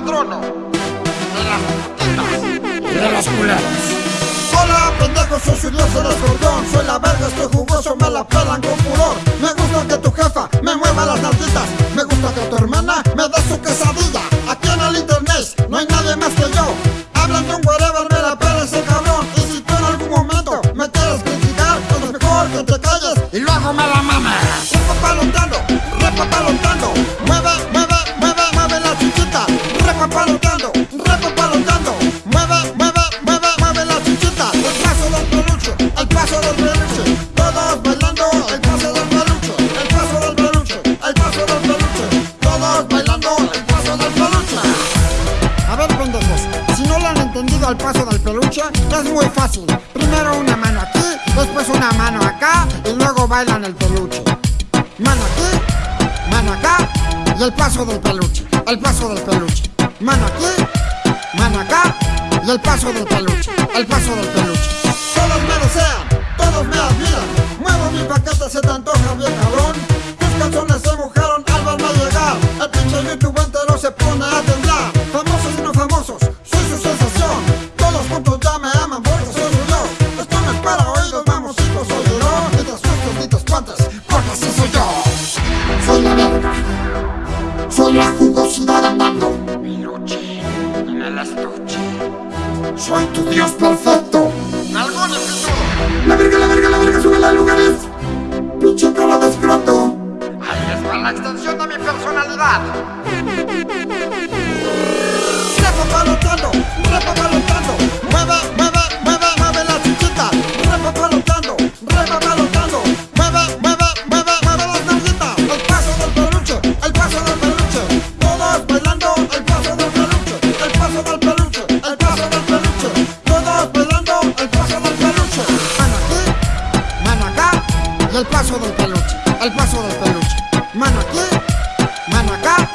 patrono de las putitas y de los culeros. Hola, pendejos, soy su dios el escorpión Soy la verga, estoy jugoso, me la pelan con furor Me gusta que tu jefa me mueva las nalguitas. Me gusta que tu hermana me dé su quesadilla. Aquí en el internet no hay nadie más que yo. Hablan de un whatever, me la pela ese cabrón. Y si tú en algún momento me quieres criticar Pues es mejor que te calles y luego me la mames Repapalotando, repapalotando Es muy fácil Primero una mano aquí, después una mano acá Y luego bailan el peluche Mano aquí, mano acá y el paso del peluche, el paso del peluche. Mano aquí, mano acá y el paso del peluche, el paso del peluche. Todos me desean, todos me admiran. Muevo mi paquete, se te antoja bien cabrón. Tus calzones se mojaron al verme llegar. El pinche YouTube Soy tu dios perfecto. La verga, la verga, la verga, sube a lugares. Pinche cara de escroto. Ahí va la extensión de mi personalidad El paso del peluche, el paso del peluche. Mano aquí, mano acá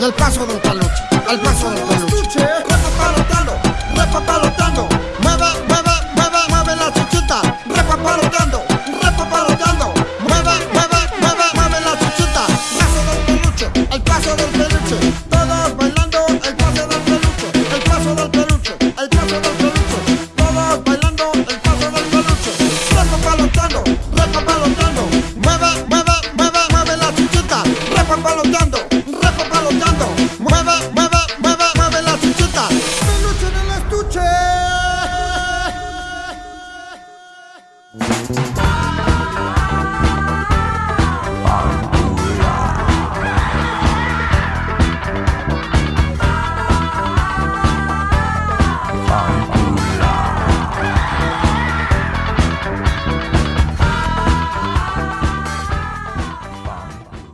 Y el paso del peluche, el paso del peluche Thank